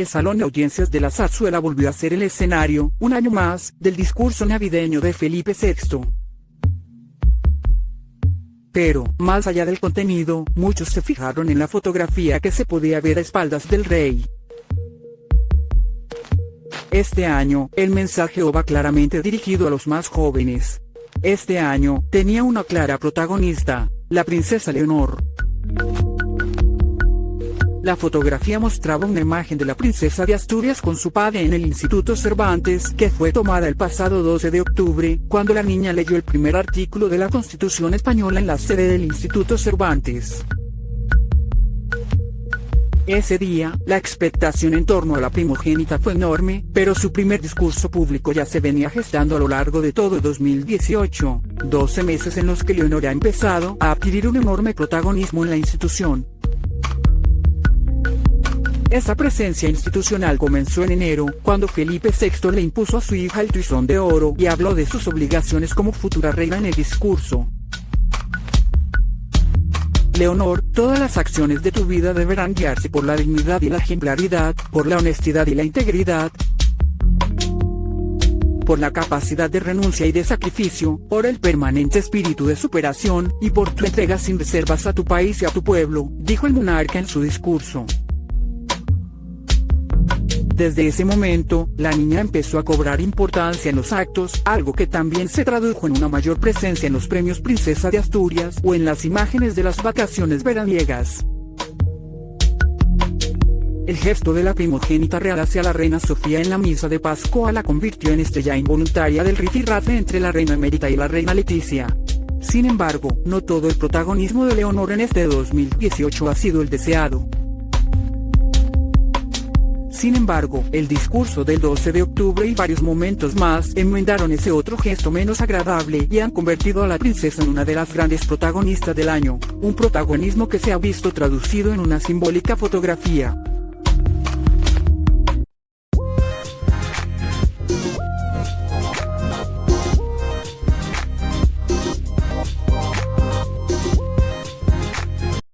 el Salón de Audiencias de la Zarzuela volvió a ser el escenario, un año más, del discurso navideño de Felipe VI. Pero, más allá del contenido, muchos se fijaron en la fotografía que se podía ver a espaldas del rey. Este año, el mensaje va claramente dirigido a los más jóvenes. Este año, tenía una clara protagonista, la princesa Leonor. La fotografía mostraba una imagen de la princesa de Asturias con su padre en el Instituto Cervantes que fue tomada el pasado 12 de octubre, cuando la niña leyó el primer artículo de la Constitución Española en la sede del Instituto Cervantes. Ese día, la expectación en torno a la primogénita fue enorme, pero su primer discurso público ya se venía gestando a lo largo de todo 2018, 12 meses en los que Leonor ha empezado a adquirir un enorme protagonismo en la institución. Esa presencia institucional comenzó en enero, cuando Felipe VI le impuso a su hija el tizón de oro y habló de sus obligaciones como futura reina en el discurso. Leonor, todas las acciones de tu vida deberán guiarse por la dignidad y la ejemplaridad, por la honestidad y la integridad, por la capacidad de renuncia y de sacrificio, por el permanente espíritu de superación, y por tu entrega sin reservas a tu país y a tu pueblo, dijo el monarca en su discurso. Desde ese momento, la niña empezó a cobrar importancia en los actos, algo que también se tradujo en una mayor presencia en los premios Princesa de Asturias o en las imágenes de las vacaciones veraniegas. El gesto de la primogénita real hacia la reina Sofía en la misa de Pascua la convirtió en estrella involuntaria del rifirrafe entre la reina emérita y la reina Leticia. Sin embargo, no todo el protagonismo de Leonor en este 2018 ha sido el deseado. Sin embargo, el discurso del 12 de octubre y varios momentos más enmendaron ese otro gesto menos agradable y han convertido a la princesa en una de las grandes protagonistas del año, un protagonismo que se ha visto traducido en una simbólica fotografía.